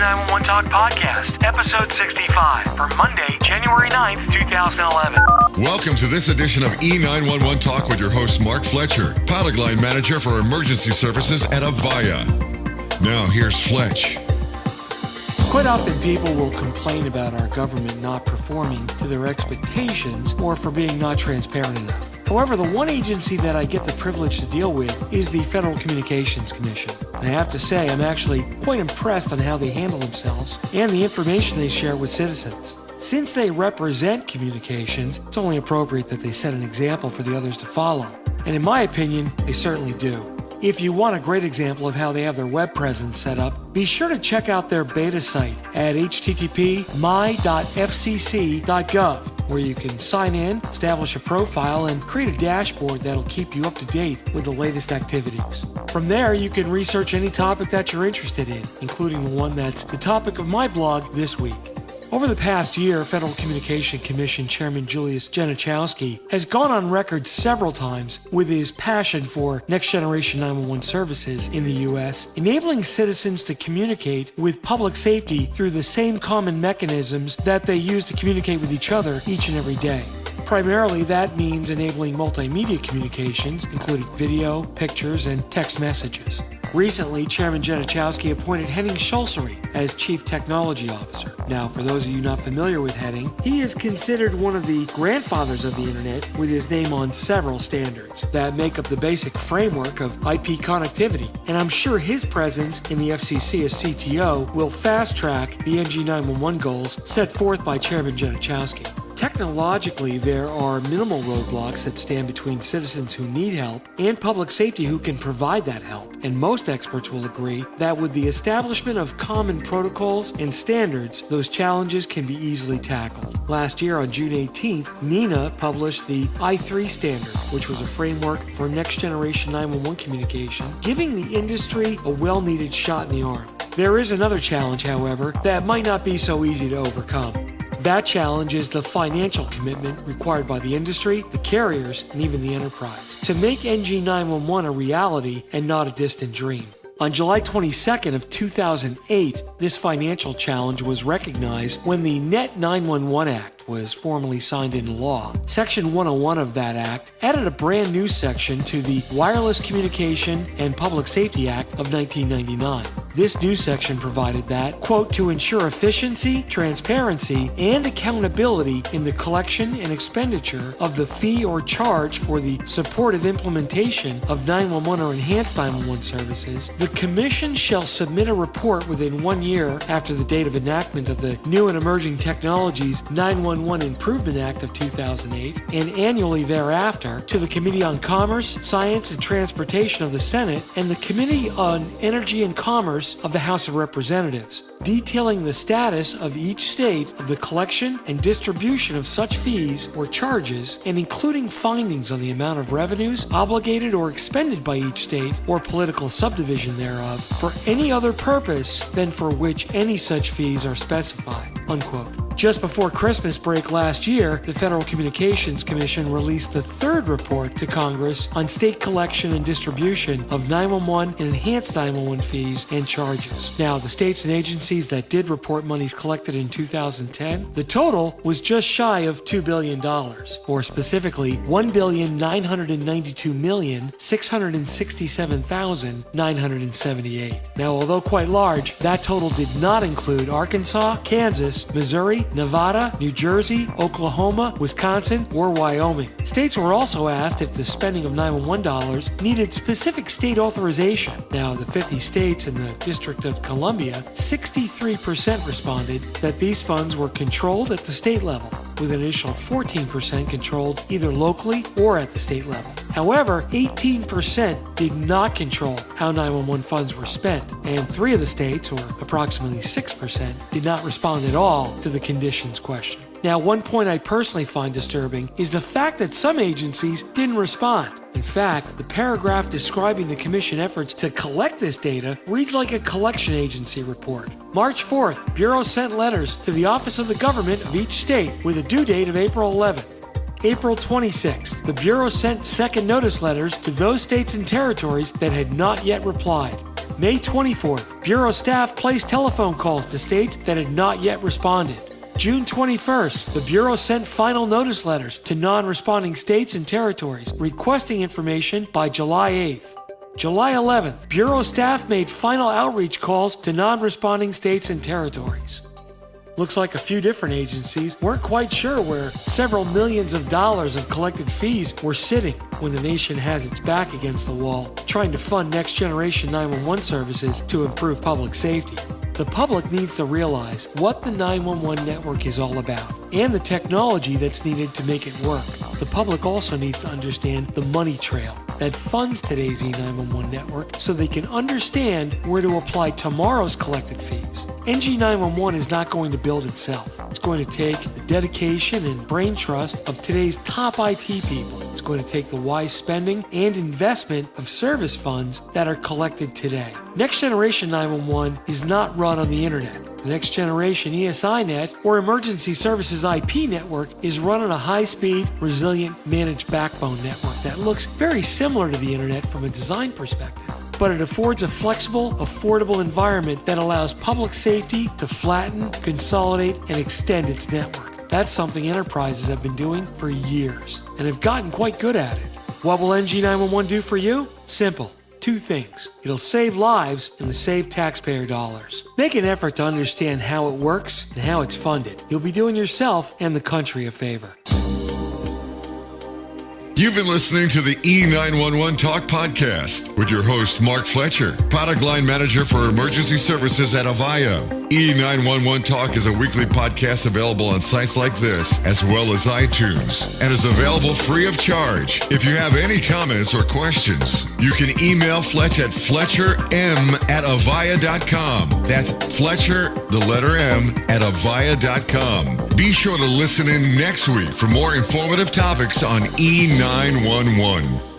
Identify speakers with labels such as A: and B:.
A: NG911 Talk Podcast, episode 65 for Monday, January 9th, 2011.
B: Welcome to this edition of E911 Talk with your host, Mark Fletcher, pilot line manager for emergency services at Avaya. Now, here's Fletch.
C: Quite often, people will complain about our government not performing to their expectations or for being not transparent enough. However, the one agency that I get the privilege to deal with is the Federal Communications Commission. And I have to say, I'm actually quite impressed on how they handle themselves and the information they share with citizens. Since they represent communications, it's only appropriate that they set an example for the others to follow. And in my opinion, they certainly do. If you want a great example of how they have their web presence set up, be sure to check out their beta site at http my.fcc.gov where you can sign in, establish a profile, and create a dashboard that'll keep you up to date with the latest activities. From there, you can research any topic that you're interested in, including the one that's the topic of my blog this week. Over the past year, Federal Communication Commission Chairman Julius Genachowski has gone on record several times with his passion for next generation 911 services in the U.S., enabling citizens to communicate with public safety through the same common mechanisms that they use to communicate with each other each and every day. Primarily, that means enabling multimedia communications, including video, pictures, and text messages. Recently, Chairman Genachowski appointed Henning Schulzrinne as Chief Technology Officer. Now, for those of you not familiar with Henning, he is considered one of the grandfathers of the Internet with his name on several standards that make up the basic framework of IP connectivity. And I'm sure his presence in the FCC as CTO will fast track the NG911 goals set forth by Chairman Genachowski. Technologically, there are minimal roadblocks that stand between citizens who need help and public safety who can provide that help. And most experts will agree that with the establishment of common protocols and standards, those challenges can be easily tackled. Last year on June 18th, NENA published the I3 standard, which was a framework for next generation 911 communication, giving the industry a well needed shot in the arm. There is another challenge, however, that might not be so easy to overcome. That challenge is the financial commitment required by the industry, the carriers, and even the enterprise to make NG911 a reality and not a distant dream. On July 22nd of 2008, this financial challenge was recognized when the Net 911 Act was formally signed into law. Section 101 of that act added a brand new section to the Wireless Communication and Public Safety Act of 1999. This new section provided that, quote, to ensure efficiency, transparency, and accountability in the collection and expenditure of the fee or charge for the supportive implementation of 911 or enhanced 911 services, the Commission shall submit a report within one year after the date of enactment of the New and Emerging Technologies 911 Improvement Act of 2008 and annually thereafter to the Committee on Commerce, Science, and Transportation of the Senate and the Committee on Energy and Commerce of the House of Representatives, detailing the status of each state of the collection and distribution of such fees or charges, and including findings on the amount of revenues obligated or expended by each state or political subdivision thereof for any other purpose than for which any such fees are specified. Unquote. Just before Christmas break last year, the Federal Communications Commission released the third report to Congress on state collection and distribution of 911 and enhanced 911 fees and charges. Now, the states and agencies that did report monies collected in 2010, the total was just shy of $2 billion, or specifically 1,992,667,978. Now, although quite large, that total did not include Arkansas, Kansas, Missouri, Nevada, New Jersey, Oklahoma, Wisconsin, or Wyoming. States were also asked if the spending of 911 dollars needed specific state authorization. Now, the 50 states and the District of Columbia, 63% responded that these funds were controlled at the state level, with an additional 14% controlled either locally or at the state level. However, 18% did not control how 911 funds were spent, and three of the states, or approximately 6%, did not respond at all to the conditions question. Now, one point I personally find disturbing is the fact that some agencies didn't respond. In fact, the paragraph describing the Commission efforts to collect this data reads like a collection agency report. March 4th, Bureau sent letters to the Office of the Government of each state with a due date of April 11th. April 26th, the Bureau sent second notice letters to those states and territories that had not yet replied. May 24th, Bureau staff placed telephone calls to states that had not yet responded. June 21st, the Bureau sent final notice letters to non responding states and territories requesting information by July 8th. July 11th, Bureau staff made final outreach calls to non responding states and territories. Looks like a few different agencies weren't quite sure where several millions of dollars of collected fees were sitting when the nation has its back against the wall, trying to fund next generation 911 services to improve public safety. The public needs to realize what the 911 network is all about and the technology that's needed to make it work. The public also needs to understand the money trail that funds today's E911 network so they can understand where to apply tomorrow's collected fees. NG911 is not going to build itself. It's going to take the dedication and brain trust of today's top IT people. It's going to take the wise spending and investment of service funds that are collected today. Next Generation 911 is not run on the internet. The next generation ESINet or Emergency Services IP network is run on a high speed, resilient, managed backbone network that looks very similar to the internet from a design perspective. But it affords a flexible, affordable environment that allows public safety to flatten, consolidate, and extend its network. That's something enterprises have been doing for years and have gotten quite good at it. What will NG911 do for you? Simple two things. It'll save lives and save taxpayer dollars. Make an effort to understand how it works and how it's funded. You'll be doing yourself and the country a favor.
B: You've been listening to the E911 Talk Podcast with your host, Mark Fletcher, product line manager for emergency services at Avaya. E911 Talk is a weekly podcast available on sites like this, as well as iTunes, and is available free of charge. If you have any comments or questions, you can email Fletch at fletcherm at avaya.com. That's Fletcher, the letter M, at avaya.com. Be sure to listen in next week for more informative topics on E911. 911.